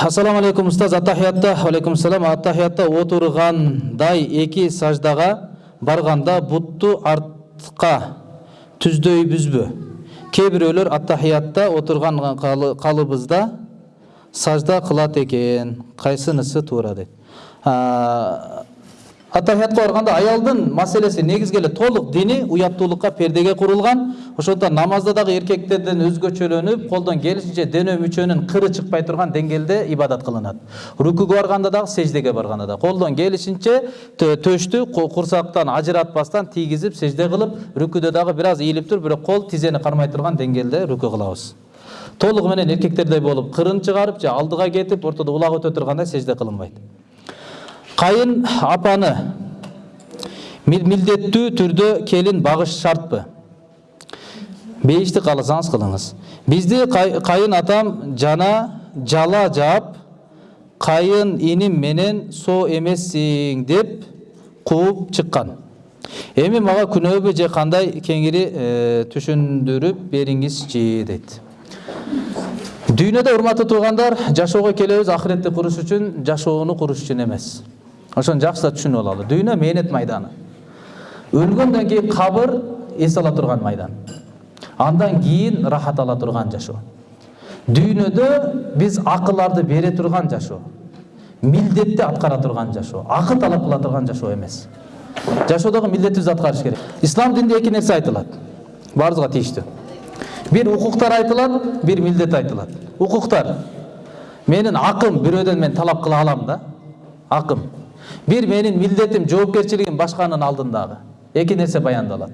ассаламу алейкум устаз аттахиятта алейкум салам аттахиятта отургандай эки саждага барганда бутту артка түздөйбүзбү кээ бирөөлөр аттахиятта отурган калыбызда сажда кылат экен кайсынысы туура дейт аттахиятка барганда аялдын маселеси негизги эле толук дини уяттуулукка пердеге курулган ошондуктан намазда дагы эркектерден өзгөчөлөнүп колдон келишинче дене мүчөнүн кыры чыкпай турган деңгээлде ибадат кылынат рукуга барганда дагы сеждеге барганда да колдон келишинче төштү курсактан ажыратпастан тийгизип сежде кылып рүкүдө дагы бир аз ийилип туруп бирок кол тизени кармай турган деңгээлде рүкү кылабыз толугу менен эркектердей болуп кырын чыгарып же алдыга кетип ортодо улак өтө тургандай сежде кылынбайт кайын апаны милдеттүү түрдө келин багыш шартпы? Бейишти кааласаңыз кылыңыз. Бизди кайын атам жана жала жаап кайын иним менен соо эмессиң деп кууп чыккан. Эми мага күнөөбү же кандай кеңири түшүндүрүп бериңизчи дейт. Дүйнөдө урматтуу туугандар жашоого келебиз ахиретти куруш үчүн жашоону куруш үчүн эмес. Ошону жакшылап түшүнүп алалы дүйнө мээнет майданы. Өлгөндөн кийин кабыр эс ала турган майдан. Андан кийин рахат ала турган жашоо дүйнөдө биз акыларды бере турган жашоо милдетти аткара турган жашоо акы талап кыла турган жашоо эмес жашоодогу милдетибизди аткарыш керек. Ислам дининде эки нерсе айтылат баарыбызга тийиштүү бир укуктар айтылат бир милдет айтылат укуктар менин акым бирөөдөн мен талап кыла алам да акым бир менин милдетим жоопкерчилигим башканын алдындагы эки нерсе баяндалат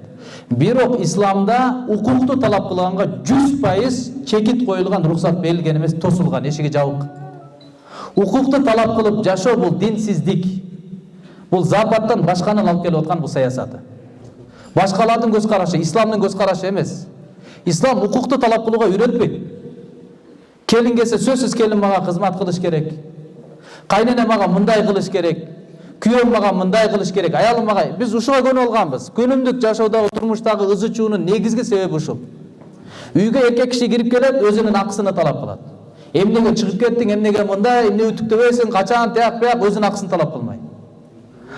бирок исламда укукту талап кылганга жүз пайыз чекит коюлган уруксат берилген эмес тосулган эшиги жабык укукту талап кылып жашоо бул динсиздик бул западтан башканын алып келип аткан бул саясаты башкалардын көз карашы исламдын көз карашы эмес ислам укукту талап кылууга үйрөтпөйт келин келсе сөзсүз келин мага кызмат кылыш керек кайнене мага мындай кылыш керек күйөөм мага мындай кылыш керек аялым мага биз ушуга көнүп алганбыз күнүмдүк жашоодогу турмуштагы ызы чуунун негизги себеби ушул үйгө эркек киши кирип келет өзүнүн акысын талап кылат эмнеге чыгып кеттиң эмнеге мындай эмне үтүктөбөйсүң качан тияк бияк өзүнүн акысын талап кылмай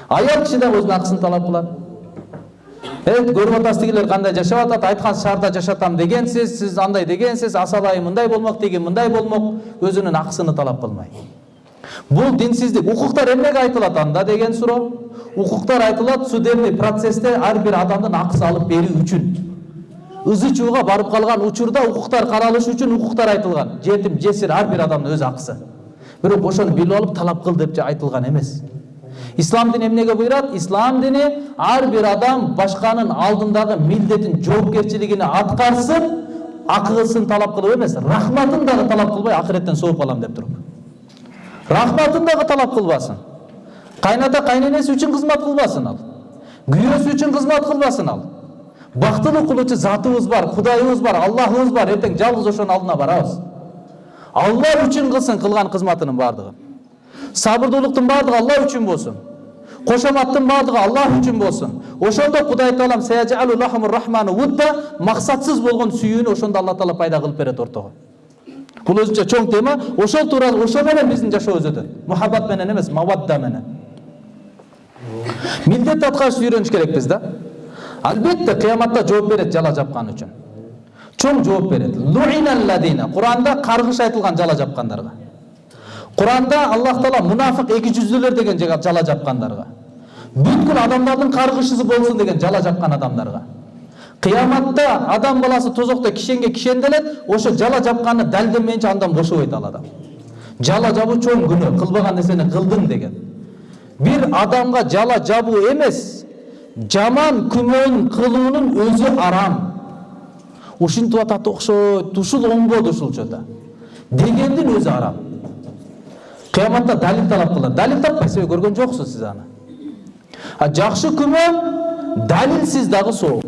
аял киши дагы өзүнүн акысын талап кылат көрүп атасыз тигилер кандай жашап атат айткан шаарда жашатам дегенсиз сиз андай дегенсиз асал мындай болмок тиги мындай болмок өзүнүн акысыны талап кылмай бул динсиздик укуктар эмнеге айтылат анда деген суроо? Укуктар айтылат судебный процессте ар бир адамдын акысы алып берүү үчүн. Ызы чууга барып калган учурда укуктар каралышы үчүн укуктар айтылган. Жетим жесир ар бир адамдын өз акысы. Бирок ошону билип алып талап кыл деп айтылган эмес. Ислам дини эмнеге буйрат? Ислам дини ар бир адам башканын алдындагы милдетин жоопкерчилигин аткарсын акысын талап кылып эмес. Рахматын дагы талап кылбай акыреттен сооп алам деп туруп. Рахматын дагы талап кылбасын кайната кайненеси үчүн кызмат кылбасын ал күйөөсү үчүн кызмат кылбасын ал бактылуу кылуучу затыбыз бар кудайыбыз бар аллахыбыз бар эртең жалгыз ошонун алдына барабыз алла үчүн кылсын кылган кызматынын баардыгын сабырдуулуктун баардыгы алла үчүн болсун кошоматтын баардыгы аллах үчүн болсун ошондо кудай таалам максатсыз болгон сүйүүнү ошондо алла таала пайда кылып берет ортого бул өзүнчө чоң тема ошол тууралуу ошо менен биздин жашообуз өтөт мухаббат менен эмес мавадда менен милдет аткарышты үйрөнүш керекпиз да албетте кыяматта жооп берет жала жапкан үчүн чоң жооп берет куранда каргыш айтылган жала жапкандарга куранда аллах таала мунафык эки жүздүүлөр деген жала жапкандарга бүткүл адамдардын каргышысы болсун деген жала жапкан адамдарга кыяматта адам баласы тозокто кишенге кишенделет ошо жала жапканы далилденмейинче андан бошобойт ал адам жала жабуу чоң күнөө кылбаган нерсени кылдың деген бир адамга жала жабуу эмес жаман күмөн кылуунун өзү арам ушинтип атат окшойт ушул оңбоду ушулчу да дегендин өзү арам кыяматта далил талап кылат далил таппайсыз көргөн жоксуз сиз аны а жакшы күмөн далилсиз дагы сооп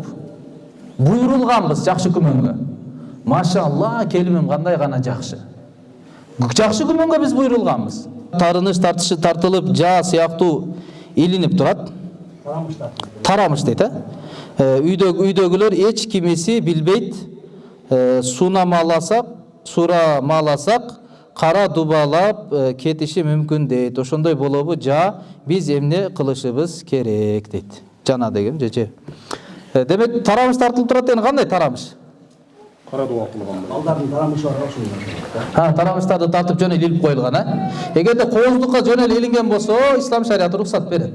буйрулганбыз жакшы күмөнгө машалла келимим кандай гана жакшы жакшы күмөнгө биз буйрулганбыз тарыныш тартышы тартылып жаа сыяктуу илинип турат тарамыш дейт э үйдө үйдөгүлөр эч кимиси билбейт суунамаласак сурамаласак кара дубалап э, кетиши мүмкүн дейт ошондой болобу жа биз эмне кылышыбыз керек дейт жана деген же же Э, демек тарамыш тартылып турат деген кандай тарамыш кара дуа кылган балдардын тарамышы бар ошол Ha, тарамыштарды тартып жөн эле илип коюлган э эгерде кооздукка жөн эле илинген болсо ислам шариаты уруксат берет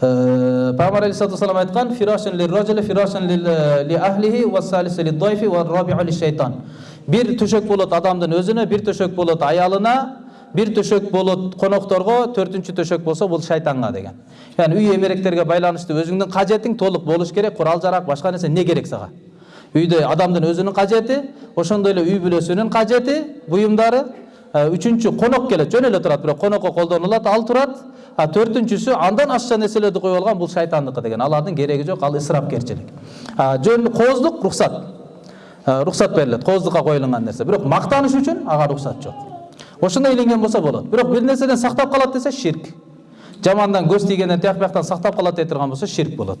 пайгамбар алейхисалату вассалам айткан фирашин лирраджили фирашин ли ахлихи ва салису лиддайфи ва рабиу лишайтан бир төшөк болот адамдын өзүнө бир төшөк болот аялына бир төшөк болот конокторго төртүнчү төшөк болсо бул шайтанга деген. Яғни үй эмеректерге байланыштуу өзүңдүн кажетиң толук болуш керек курал жарак башка нерсе эмне керек сага үйдө адамдын өзүнүн кажети ошондой эле үй бүлөсүнүн кажети буюмдары үчүнчү конок келет жөн эле турат бирок конокко колдонулат ал турат а төртүнчүсү андан ашча нерселерди коюп алган бул шайтандыкы деген. Алардын кереги жок ал ысырапкерчилик. Жөн кооздук рухсат Э, рухсат берилет кооздукка коюлган нерсе. Бирок мактаныш үчүн ага рухсат жок. Ошондой илинген болсо болот бирок бир нерседен сактап калат десе ширк. Жамандан көз тийгенден тияк бияктан сактап калат дей турган болсо ширк болот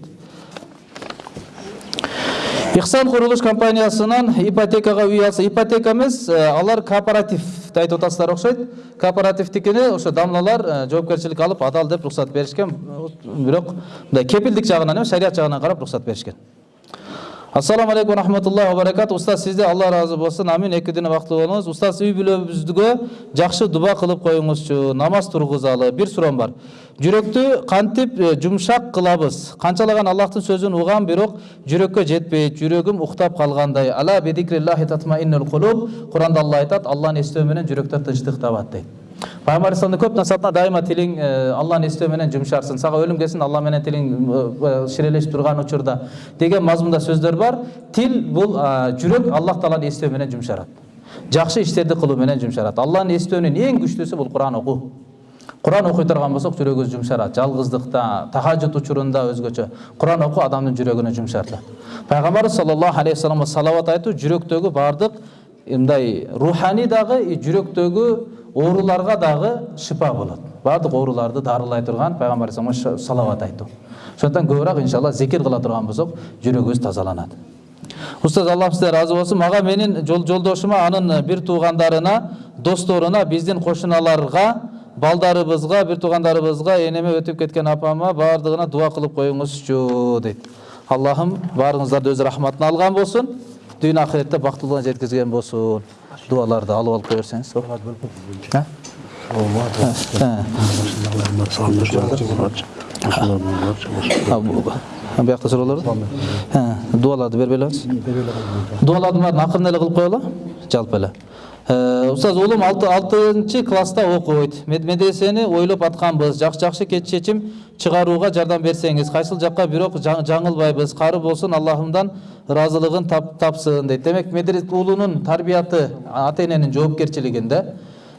ихсан курулуш компаниясынан ипотекага үй алса ипотека эмес э, алар кооперативди айтып атасыздар окшойт кооперативдикини ошо дамлалар э, жоопкерчилик алып адал деп уруксат беришкен бирок мындай кепилдик жагынан эмес шарият жагынан карап уруксат беришкен ассаламу алейкум рахматуллахи ва баракату устаз сизде алла ыраазы болсун амин эки күнү бактылуу болуңуз устаз үй бүлөбүзгө жакшы дуба кылып коюңузчу намаз тургузалы бир суроом бар жүрөктү кантип жумшак кылабыз канчалаган аллахтын сөзүн угам бирок жүрөккө жетпейт жүрөгүм уктап калгандай ала бидикриллахи татмаиннул кулуб куранда алла айтат алланы эстөө менен жүрөктөр тынчтык табат дейт пайгамбар алейхисаламдын көп насаатына дайыма тилиң алланы эстөө менен жумшарсың сага өлүм келсин алла менен тилиң ширелешип турган учурда деген мазмунда сөздөр бар тил бул жүрөк аллах тааланы эстөө менен жумшарат жакшы иштерди кылуу менен жумшарат алланы эстөөнүн эң күчтүүсү бул куран окуу куран окуй турган болсок жүрөгүбүз жумшарат жалгыздыкта тахажжуд учурунда өзгөчө куран окуу адамдын жүрөгүнү жумшартат пайгамбарыбыз саллаллаху алейхи вассаламга салават айтуу жүрөктөгү баардык мындай руханий дагы жүрөктөгү ооруларга дагы шипа болот. Баардык ооруларды дарылай турган пайгамбар алейхисаламга салават айтуу ошондуктан көбүрөөк иншалла зикир кыла турган болсок жүрөгүбүз тазаланат. Устаз аллах сизден ыраазы болсун мага менин жол жолдошума анын бир туугандарына досторуна биздин кошуналарга балдарыбызга бир туугандарыбызга энеме өтүп кеткен апама баардыгына дуа кылып коюңузчу дейт. Аллахым баарыңыздарды өз рахматына алган болсун. Дүйнө акыретте бактылууга жеткизген болсун. Дуаларды алып алып кое берсеңиз А? А, бу- а, биякта суроолор бар А, дуаларды бербей элебиз дуалардын баарын акырын эле кылып коелу жалпы эле Э, уулум алты алтынчы класста окуйт Мед- медресени ойлоп атканбыз жакшы жакшы ке- чечим чыгарууга жардам берсеңиз кайсыл жакка бирок жа- жаңылбайбыз. Кары болсун аллахымдан ыраазылыгын тап- тапсын дейт демек медрес уулунун тарбияты ата эненин жоопкерчилигинде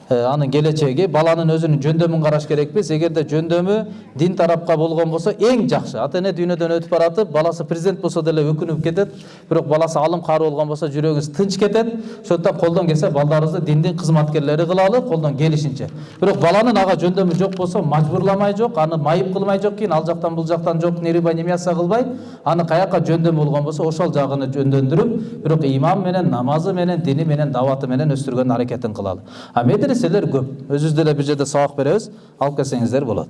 анын келечеги баланын өзүнүн жөндөмүн караш керекпиз эгерде жөндөмү дин тарапка болгон болсо эң жакшы ата эне дүйнөдөн өтүп баратып баласы президент болсо деле өкүнүп кетет бирок баласы алым кары болгон болсо жүрөгүбүз тынч кетет ошондуктан колдон келсе балдарыбызды диндин кызматкерлери кылалы колдон келишинче бирок баланын ага жөндөмү жок болсо мажбурламай жок аны майып кылмай жок кийин ал жактан бул жактан жок нерибай кылбай аны каяка жөндөмү болгон болсо ошол жагыны жөндөндүрүп бирок иман менен намазы менен дини менен даваты менен өстүргөн аракетин кылалы а медреселер көп өзүбүз деле бир жерде сабак беребиз алып келсеңиздер болот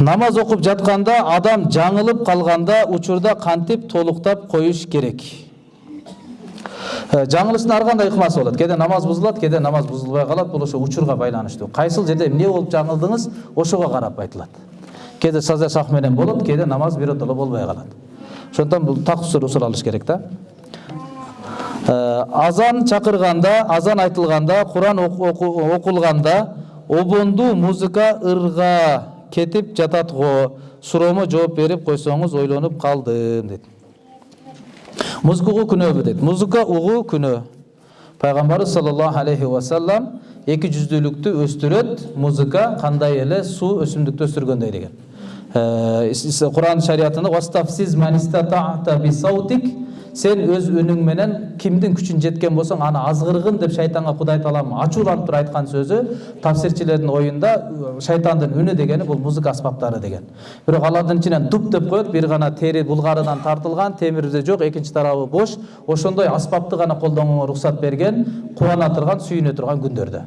намаз окуп жатканда адам жаңылып калганда учурда кантип толуктап коюш керек жаңылыштын ар кандай ыкмасы болот кээде намаз бузулат кээде намаз бузулбай калат бул ошо учурга байланыштуу кайсыл жерде эмне болуп жаңылдыңыз ошого карап айтылат кээде саза сак менен болот кээде намаз биротоло болбой калат ошондуктан бул так суралыш керек да азан чакырганда азан айтылганда куран оку- оку- окулганда обонду музыка ырга кетип жатат го суроомо жооп берип койсоңуз ойлонуп калдым дейт музыка угуу күнөөбү дейт музыка угуу күнөө пайгамбарыбыз саллаллаху алейхи вассалам эки жүздүүлүктү өстүрөт музыка кандай эле суу өсүмдүктү өстүргөндөй деген. Э, куран шариятында Сен өз үнүң менен кимдин күчүн жеткен болсоң аны азгыргын деп шайтанга кудай таалам ачууланып туруп айткан сөзү тафсирчилердин оюнда шайтандын үнү дегени бул музыка аспаптары деген бирок алардын ичинен дуп деп коет бир гана тери булгарыдан тартылган темирде жок экинчи тарабы бош ошондой аспапты гана колдонууга уруксат берген кубана турган сүйүнө турган күндөрдө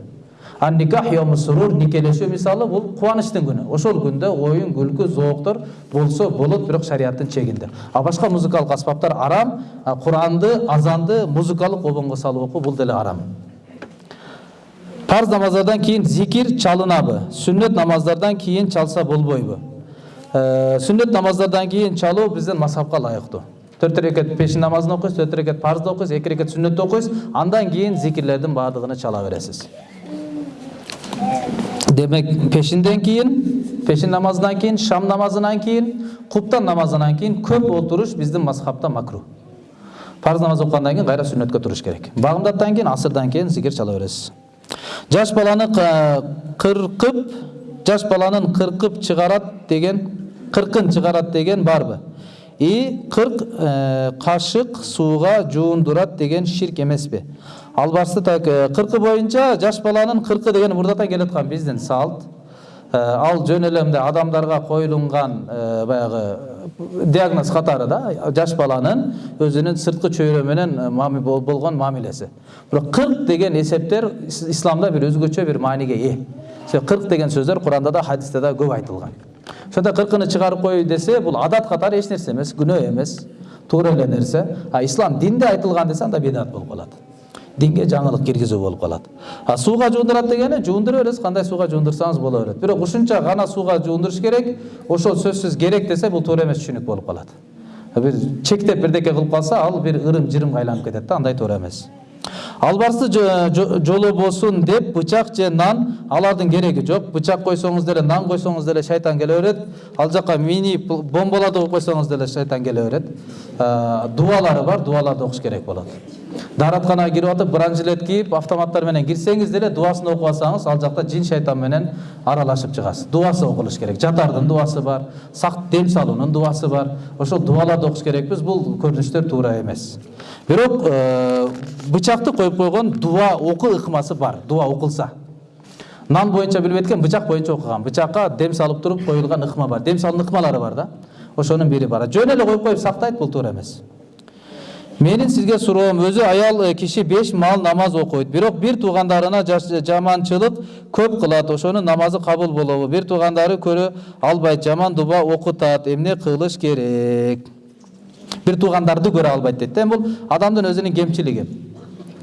ан йому сурур никелешүү мисалы бул кубанычтын күнү. Ошол күндө оюн күлкү зооктор болсо болот бирок шариаттын чегинде. А башка музыкалык аспаптар арам куранды азанды музыкалык обонго салып окуу бул деле арам. Парз намаздардан кийин зикир чалынабы. Сүннөт намаздардан кийин чалса болбойбу. Э, сүннөт намаздардан кийин чалуу биздин мазхабка ылайыктуу. Төрт рекет пешин намазын окуйсуз төрт рекет парзды окуйсуз эки рекет сүннөттү окуйсуз андан кийин зикирлердин баардыгын чала бересиз. Демек пешинден кийин пешин намазынан кийин шам намазынан кийин куптан намазынан кийин көп отуруш биздин мазхабта макру парз намаз окугандан кийин кайра сүннөткө туруш керек багымдаттан кийин асырдан кийин зикир чала бересиз жаш баланы кыркып жаш баланын кыркып чыгарат деген кыркын чыгарат деген барбы и кырк э, кашык сууга жуундурат деген ширк эмеспи албасты так э, кыркы боюнча жаш баланын кыркы деген мурдатан келаткан биздин салт. Э, ал жөн эле мындай адамдарга коюлунган э, баягы диагноз катары да жаш баланын өзүнүн сырткы чөйрө менен э, болгон мамилеси бирок кырк деген эсептер ис- исламда бир өзгөчө бир мааниге ээ кырк деген сөздөр куранда да хадисте да көп айтылган ошондо кыркыны чыгарып кой десе бул адат катары эч нерсе эмес күнөө эмес туура эле нерсе а ислам динде айтылган десе анда бидат болуп калат динге жаңылык киргизүү болуп калат а сууга жуундурат дегени жуундура бересиз кандай сууга жуундурсаңыз боло берет бирок ушунча гана сууга жуундуруш керек ошол сөзсүз керек десе бул туура эмес түшүнүк болуп калат бир чектеп бирдеке кылып калса ал бир ырым жырымга айланып кетет да андай туура эмес. Албарсты жо- жо- жолобосун деп бычак же нан алардын кереги жок. Бычак койсоңуз деле нан койсоңуз деле шайтан келе берет. Ал жака мини бомбаларды коюп койсоңуз деле шайтан келе берет. А, дубалары бар дубаларды окуш керек болот. Дааратканага кирип атып бранжилет автоматтар менен кирсеңиз деле дубасын окуп алсаңыз ал жакта жин шайтан менен аралашып чыгасыз. Дубасы окулуш керек. Жатардын дубасы бар сак дем салуунун дубасы бар. Ошол дубаларды окуш керекпиз бул көрүнүштөр туура эмес. Бирок э, бычакты коюп койгон дуба окуу ыкмасы бар дуба окулса. Нан боюнча билбейт экен бычак боюнча окуган. Бычакка дем салып туруп коюлган ыкма бар. Дем салуунун ыкмалары бар да ошонун бири бар. Жөн эле коюп коюп сактайт бул туура эмес. Менин сизге суроом өзү аял киши беш маал намаз окуйт бирок бир туугандарына жаманчылык көп кылат ошонун намазы кабыл болобу бир туугандары көрө албайт жаман дуба окутат эмне кылыш керек бир туугандарды көрө албайт дейт да эми бул адамдын өзүнүн кемчилиги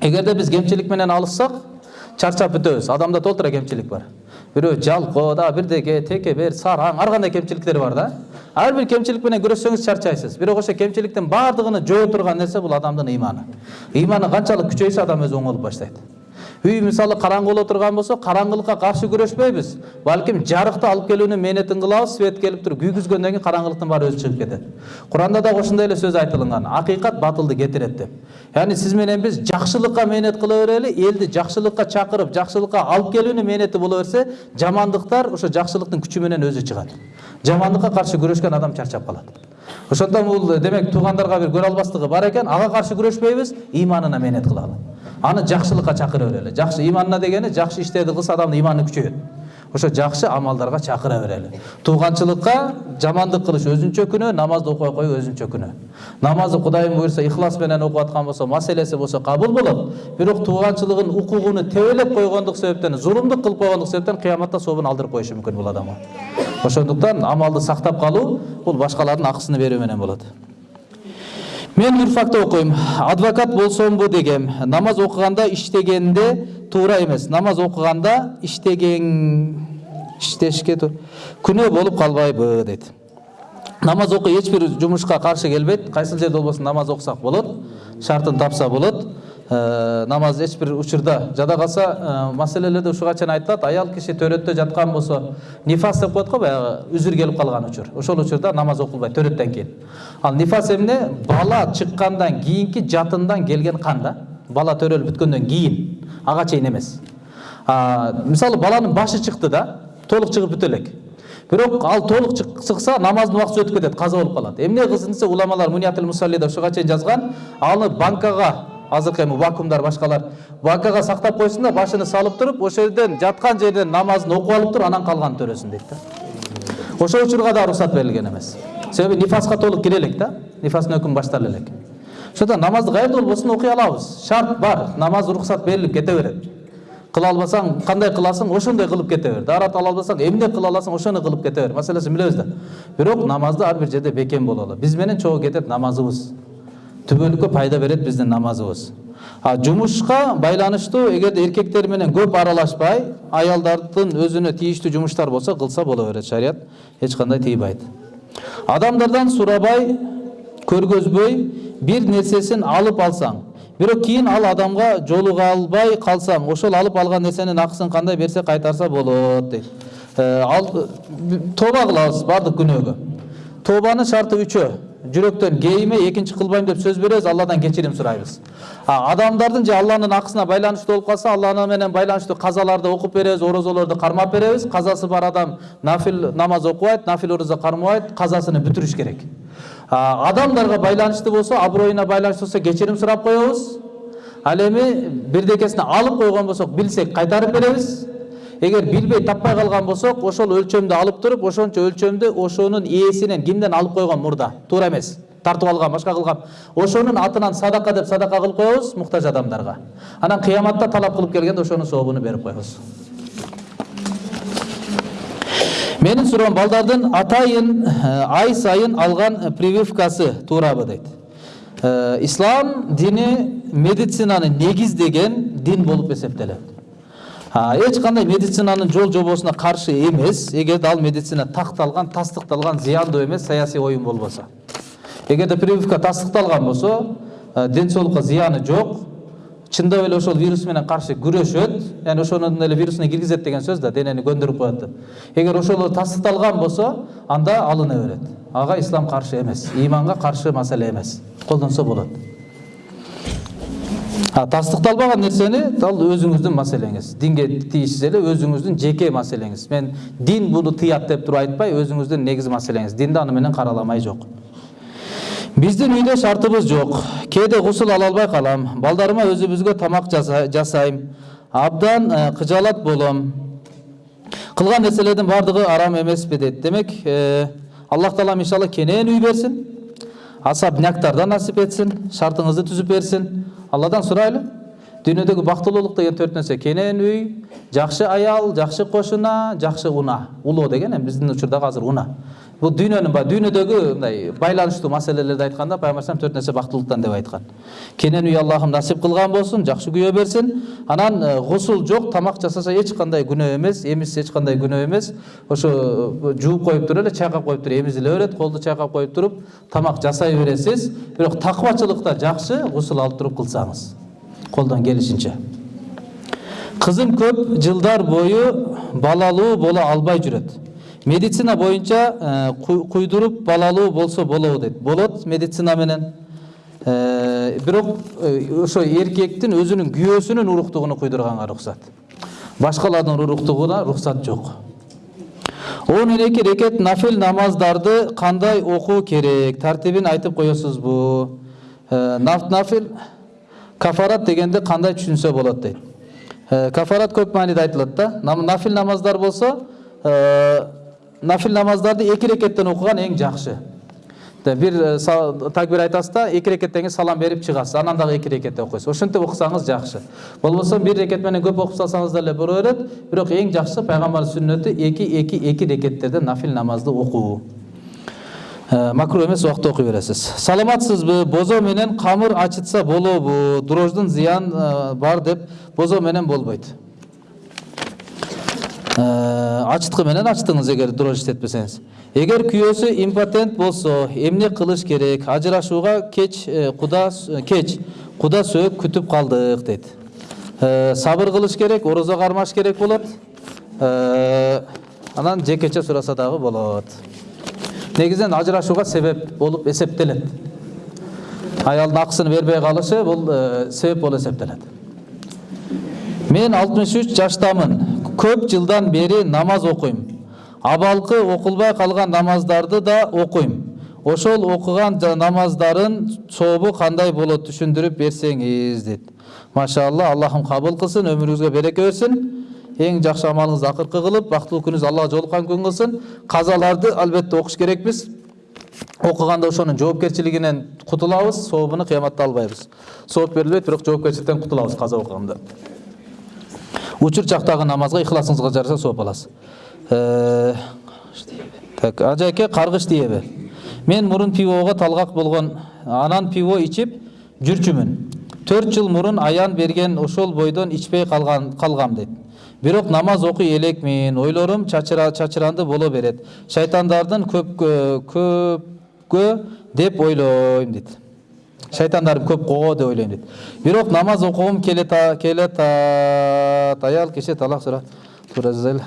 эгерде биз кемчилик менен алышсак чарчап бүтөбүз адамда толтура кемчилик бар бирөө жалко да бирдеке текебер сараң ар кандай кемчиликтер бар да ар бир кемчилик менен күрөшсөңүз чарчайсыз бирок ошо кемчиликтин баардыгын жоо турган нерсе бул адамдын ыйманы ыйманы канчалык күчөйсө адам өзү оңолуп баштайт үй мисалы караңгы боло турган болсо караңгылыкка каршы күрөшпөйбүз балким жарыкты алып келүүнүн мээнетин кылабыз свет келип туруп күйгүзгөндөн кийин караңгылыктын баары өзү чыгып кетет куранда дагы ошондой эле сөз айтылган акыйкат батылды кетирет деп. Яғни сиз менен биз жакшылыкка мээнет кыла берели элди жакшылыкка чакырып жакшылыкка алып келүүнүн мээнети боло берсе жамандыктар ошо жакшылыктын күчү менен өзү чыгат жамандыкка каршы күрөшкөн адам чарчап калат ошондон бул демек туугандарга бир көрө албастыгы бар экен ага каршы күрөшпөйбүз ыйманына мээнет кылалы аны жакшылыкка чакыра берели жакшы ыйманына дегени жакшы иштерди кылса адамдын ыйманы күчөйөт ошо жакшы амалдарга чакыра берели тууганчылыкка жамандык кылыш өзүнчө күнөө намазды окубай коюу өзүнчө күнөө намазды кудайым буюрса ыхлас менен окуп аткан болсо маселеси болсо кабыл болот бирок тууганчылыгын укугуну тебелеп койгондук себептен зулумдук кылып койгондук себептен кыяматта сообун алдырып коюшу мүмкүн бул адамга ошондуктан амалды сактап калуу бул башкалардын акысын берүү менен болот мен юрфакта окуйм адвокат болсомбу дегем. Намаз окуганда иштегенде туура эмес намаз окуганда иштеген иштешке күнөө болуп калбайбы дейт намаз окуу эч бир жумушка каршы келбейт кайсыл жерде болбосун намаз окусак болот шартын тапса болот намаз эч бир учурда жада калса э, маселелерде ушуга чейин айтылат. Аял киши төрөттө жаткан болсо нифас деп коет го баягы үзүр келип калган учур. Ошол учурда намаз окулбайт төрөттөн кийин. Ал нифас эмне? Бала чыккандан кийинки жатындан келген кан да. Бала төрөлүп бүткөндөн кийин. Ага чейин эмес. Мисалы баланын башы чыкты да толук чыгып бүтө элек. Бирок ал толук чык- чыкса намаздын убактысы өтүп кетет каза болуп калат. Эмне кылсын десе уламалар муниятил мусаллида ушуга чейин жазган аны банкага азыркы эми вакуумдар башкалар. Банкага сактап койсун да башыны салып туруп ошол жерден жаткан жерден намазын окуп алып туруп анан калганын төрөсүн дейт да. Ошол учурга да уруксат берилген эмес себеби нифаска толук кире элек да нифастын өкүмү баштала элек ошондон намазды каерде болбосун окуй алабыз шарт бар намаз уруксат берилип кете берет кыла албасаң кандай кыласың ошондой кылып кете бер даарат ала албасаң эмне кыла аласың ошону кылып кете бер маселесин билебиз да бирок намазды ар бир жерде бекем бололу биз менен чогуу кетет намазыбыз. Түбөлүккө пайда берет биздин намазыбыз. А жумушка байланыштуу эгерде эркектер менен көп аралашпай аялдардын өзүнө тийиштүү жумуштар болсо кылса боло берет шарият эч кандай тийбайт адамдардан сурабай көргөзбөй бир нерсесин алып алсаң бирок кийин ал адамга жолуга албай калсаң ошол алып алган нерсенин акысын кандай берсе кайтарса болот дейт. Э, ал тооба кылабыз баардык күнөөгө. Тообанын шарты үчөө жүрөктөн кейиме экинчи кылбайм деп сөз беребиз алладан кечирим сурайбыз а адамдардын же алланын акысына байланыштуу болуп калса алла менен байланыштуу казаларды окуп беребиз орозолорду кармап беребиз казасы бар адам нафил намаз окубайт нафил орозо кармабайт казасыны бүтүрүш керек. Адамдарга байланыштуу болсо аброюна байланыштуу болсо кечирим сурап коебуз ал эми бирдекесин алып койгон болсок билсек кайтарып беребиз эгер билбей таппай калган болсок ошол өлчөмдү алып туруп ошончо өлчөмдү ошонун ээсинен кимден алып койгон мурда туура эмес тартып алган башка кылган ошонун атынан садака деп садака кылып коебуз муктаж адамдарга анан кыяматта талап кылып келгенде ошонун сообуну берип коебуз менин суроом балдардын атайын ай сайын алган прививкасы туурабы дейт ислам дини медицинаны негиздеген дин болуп эсептелет эч кандай медицинанын жол жобосуна каршы эмес эгерде ал медицина такталган тастыкталган зыяндуу эмес саясий оюн болбосо эгерде прививка тастыкталган болсо э, ден соолукка зыяны жок эле ошол вирус менен каршы күрөшөт яғни ошонун эле вирусуна киргизет деген сөз да денени көндүрүп коет деп эгер ошол тастыкталган болсо анда алына берет ага ислам каршы эмес ыйманга каршы маселе эмес колдонсо болот а тастыкталбаган нерсени? Ал өзүңүздүн маселеңиз. Динге тийишсиз эле өзүңүздүн жеке маселеңиз. Мен дин буну тыят деп туруп айтпай өзүңүздүн негизи маселеңиз. Динде аны менен караламай жок. Биздин үйдө шартыбыз жок. Кээде гусул ала албай калам. Балдарыма өзүбүзгө тамак жаса- жасайм. Абдан э, кыжаалат болом. Кылган нерселердин баардыгы арам эмеспи дейт демек э, аллах таалам иншалла кенен үй берсин асабняктардан насип этсин шартыңызды түзүп берсин. Алладан сурайлы дүйнөдөгү бактылуулук деген төрт нерсе кенен үй жакшы аял жакшы кошуна жакшы уна. Улоо деген эми биздин учурдагы азыр уна. Бул дүйнөнүн ба дүйнөдөгү мындай байланыштуу маселелерди айтканда пайгамбар алейхисалам төрт нерсе бактылуулуктан деп айткан кенен үй аллахым насип кылган болсун жакшы күйөө берсин анан гусул жок тамак жасаса күнөө эмес эмиз эч кандай күнөө эмес ошо жууп коюп туруп эле чайкап коюп туруп эмизиле берет колду чайкап коюп туруп тамак жасай бересиз бирок такыбачылыкта жакшы гусул алып туруп кылсаңыз колдон келишинче кызым көп жылдар бою балалуу боло албай жүрөт медицина боюнча э, куй- куйдуруп балалуу болсо болобу дейт болот медицина менен. Э, бирок э, ошо эркектин өзүнүн күйөөсүнүн уруктугуну куйдурганга уруксат башкалардын уруктугуна уруксат жок. Он эки рекет нафил намаздарды кандай окуу керек? Тартибин айтып коесузбу наф- нафил кафарат дегенди кандай түшүнсө болот дейт. Кафарат көп мааниде айтылат да. Нафил намаздар болсо нафил намаздарды эки рекеттен окуган эң жакшы Та бир э, са- такбир айтасыз да эки рекеттен салам берип чыгасыз анан дагы эки рекетте окуйсуз ошентип окусаңыз жакшы болбосо бир рекет менен көп окуп салсаңыз деле боло берет бирок эң жакшысы пайгамбардын сүннөтү эки эки эки рекеттерде нафил намазды окуу макруh эмес убакта окуй бересиз саламатсызбы бозо менен камыр ачытса болобу дрождун зыян бар деп бозо менен болбойт ачыткы менен ачтыңыз эгер дрожь иштетпесеңиз. Эгер күйөөсү импотент болсо эмне кылыш керек? Ажырашууга кеч э, куда с- кеч куда сөөк күтүп калдык дейт. Э, сабыр кылыш керек орозо кармаш керек болот. Э, анан жекече сураса дагы болот. Негизинен ажырашууга себеп болуп эсептелет. Аялдын акысын бербей калышы бул э, себеп болуп эсептелет. Мен алтымыш үч жаштамын. Көп жылдан бери намаз окуйм абалкы окулбай калган намаздарды да окуйм ошол жа- намаздарын сообу кандай болот түшүндүрүп берсеңиз дейт машалла аллахым кабыл кылсын өмүрүңүзгө береке берсин эң жакшы амалыңызды акыркы кылып бактылуу күнүңүз аллага жолуккан күн кылсын казаларды албетте окуш керекпиз окуганда ошонун жоопкерчилигинен кутулабыз сообуну кыяматта албайбыз сооп берилбейт бирок жоопкерчиликтен кутулабыз каза окуганда учур чактагы намазга ыхласыңызга жараша сооп аласыз. Э, так ажайке каргыш диеби мен мурун пивого талгак болгон анан пиво ичип жүрчүмүн. Төрт жыл мурун аян берген ошол бойдон ичпей калган калгам дейт бирок намаз окуй элекмин ойлорум чачыра чачыранды боло берет. Шайтандардын көпкө көпкө деп ойлойм дейт шайтандарым көп го деп ойлойм дейт бирок намаз окугум келет келет аял киши талак сурап туразел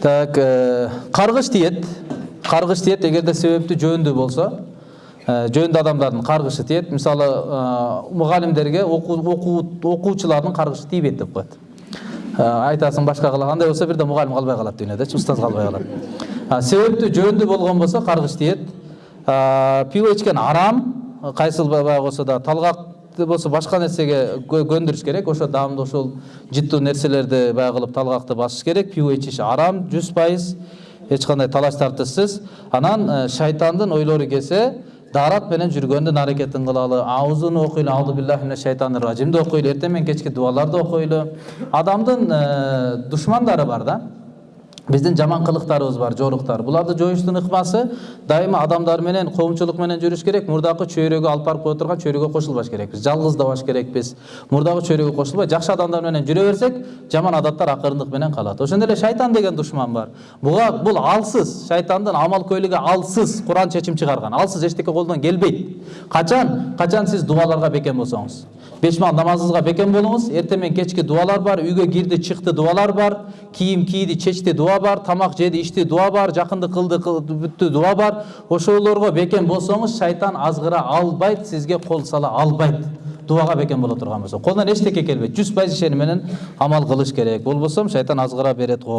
так э, каргыш тиет каргыш тиет эгерде себептүү жөндүү болсо э, жөндүү адамдардын каргышы тиет мисалы э, мугалимдерге окуучулардын каргышы тийбейт деп коет Э, айтасың башка кыла андай болсо бирде мугалим калбай калат дүйнөдөчү устаз калбай калат А, себептүү жөндүү болгон болсо каргыш тиет А, пиво ичкен арам кайсыл баягы болсо да талгак болсо башка нерсеге кө- көндүрүш керек. Ошо даамды ошол жыттуу нерселерди баягы кылып талгакты басыш керек. Пиво ичиш арам жүз пайыз. Эч кандай талаш тартышсыз анан э, шайтандын ойлору келсе даарат менен жүргөндүн аракетин кылалы. Аузуну окуйлу ауду биллахи мина шайтанир ражимди окуйлу эртең менен кечки дубаларды окуйлу адамдын э, душмандары бар да. Биздин жаман кылыктарыбыз бар жоруктар буларды жоюштун ыкмасы дайыма адамдар менен жүрүш керек. Мурдакы чөйрөгө алып барып кое турган чөйрөгө кошулбаш керекпиз жалгыздабаш керекпиз мурдагы чөйрөгө кошулбай жакшы адамдар менен жүрө берсек жаман адаттар акырындык менен калат ошондой эле шайтан деген душман бар. Буга бул алсыз шайтандын амал көйлүгү алсыз куран чечим чыгарган алсыз эчтеке колдон келбейт качан качан сиз дубаларга бекем болсоңуз беш маал намазыңызга бекем болуңуз эртең менен кечки дубалар бар үйгө кирди чыкты дубалар бар кийим кийди чечти дуба бар тамак жеди ичти дуба бар жакынды кылды кыл- бүттү дуба бар ошолорго бекем болсоңуз шайтан азгыра албайт сизге кол сала албайт дубага бекем боло турган болсо колунан эчтеке келбейт жүз пайыз ишеним менен амал кылыш керек болбосо шайтан азгыра берет го